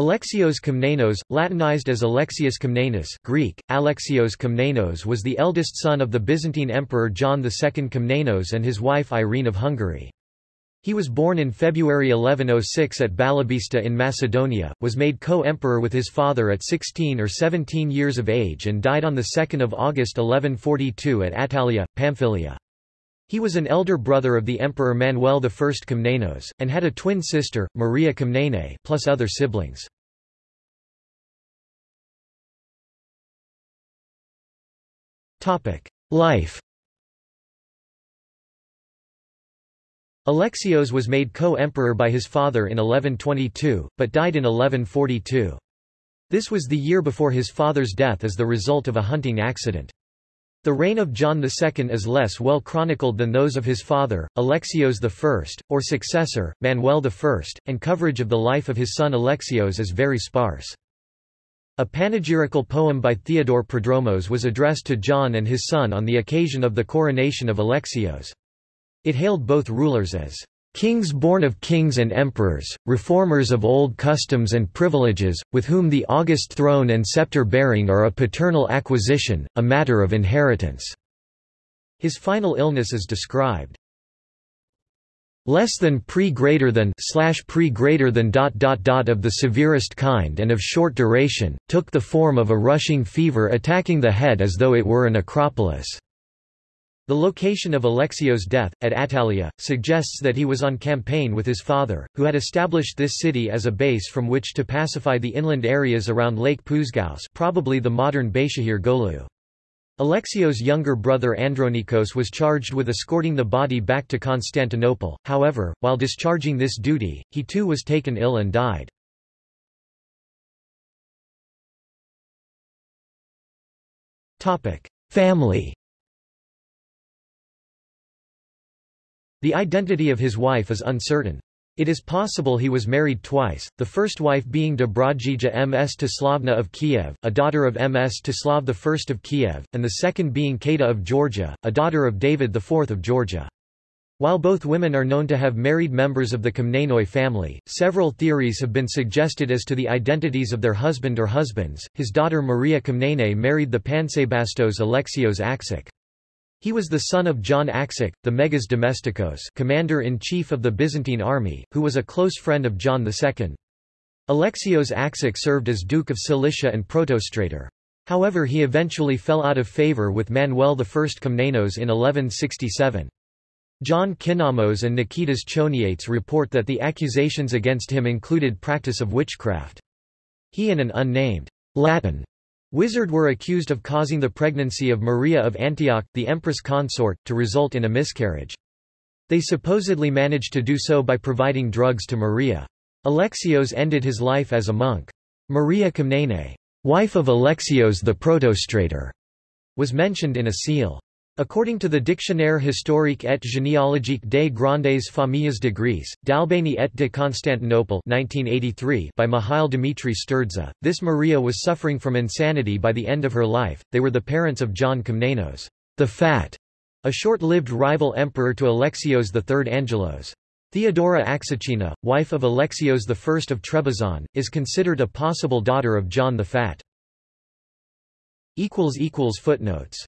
Alexios Komnenos, Latinized as Alexius Komnenos Greek, Alexios Komnenos was the eldest son of the Byzantine Emperor John II Komnenos and his wife Irene of Hungary. He was born in February 1106 at Balabista in Macedonia, was made co-emperor with his father at 16 or 17 years of age and died on 2 August 1142 at Attalia, Pamphylia. He was an elder brother of the Emperor Manuel I Komnenos, and had a twin sister, Maria Komnene, plus other siblings. Life Alexios was made co-emperor by his father in 1122, but died in 1142. This was the year before his father's death as the result of a hunting accident. The reign of John II is less well chronicled than those of his father, Alexios I, or successor, Manuel I, and coverage of the life of his son Alexios is very sparse. A panegyrical poem by Theodore Prodromos was addressed to John and his son on the occasion of the coronation of Alexios. It hailed both rulers as kings born of kings and emperors, reformers of old customs and privileges, with whom the august throne and scepter bearing are a paternal acquisition, a matter of inheritance." His final illness is described. Less than pre greater than slash pre greater than dot dot dot of the severest kind and of short duration, took the form of a rushing fever attacking the head as though it were an acropolis. The location of Alexios' death, at Attalia, suggests that he was on campaign with his father, who had established this city as a base from which to pacify the inland areas around Lake Pousgouse probably the modern Beyshehir Golu. Alexios' younger brother Andronikos was charged with escorting the body back to Constantinople, however, while discharging this duty, he too was taken ill and died. Family The identity of his wife is uncertain. It is possible he was married twice, the first wife being Dobrodeia M. Stislavna of Kiev, a daughter of Mstislav I of Kiev, and the second being Kata of Georgia, a daughter of David IV of Georgia. While both women are known to have married members of the Komnenoi family, several theories have been suggested as to the identities of their husband or husbands. His daughter Maria Komnene married the Pansebastos Alexios Axouch. He was the son of John Axouch, the Megas Domestikos commander-in-chief of the Byzantine army, who was a close friend of John II. Alexios Axouch served as Duke of Cilicia and Protostrator. However he eventually fell out of favour with Manuel I Komnenos in 1167. John Kinnamos and Niketas Choniates report that the accusations against him included practice of witchcraft. He and an unnamed Latin Wizard were accused of causing the pregnancy of Maria of Antioch, the empress consort, to result in a miscarriage. They supposedly managed to do so by providing drugs to Maria. Alexios ended his life as a monk. Maria Komnene, wife of Alexios the Protostrator, was mentioned in a seal. According to the Dictionnaire historique et généalogique des grandes familles de Greece, d'Albanie et de Constantinople 1983 by Mihail Dimitri Sturdza, this Maria was suffering from insanity by the end of her life. They were the parents of John Komnenos, the Fat, a short-lived rival emperor to Alexios III Angelos. Theodora Axuchina, wife of Alexios I of Trebizond, is considered a possible daughter of John the Fat. Footnotes